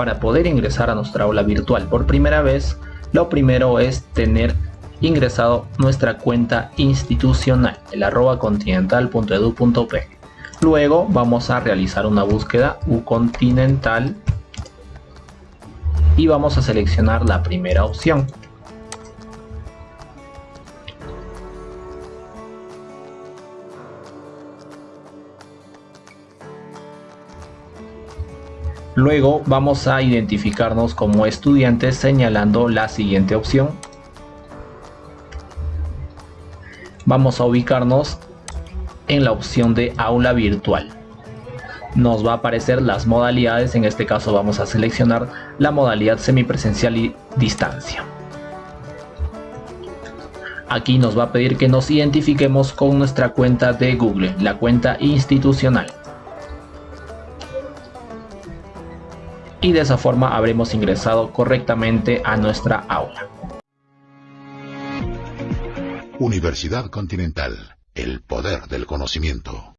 Para poder ingresar a nuestra aula virtual por primera vez, lo primero es tener ingresado nuestra cuenta institucional, el arroba continental.edu.p. Luego vamos a realizar una búsqueda ucontinental y vamos a seleccionar la primera opción. Luego vamos a identificarnos como estudiantes señalando la siguiente opción. Vamos a ubicarnos en la opción de aula virtual. Nos va a aparecer las modalidades, en este caso vamos a seleccionar la modalidad semipresencial y distancia. Aquí nos va a pedir que nos identifiquemos con nuestra cuenta de Google, la cuenta institucional. Y de esa forma habremos ingresado correctamente a nuestra aula. Universidad Continental, el poder del conocimiento.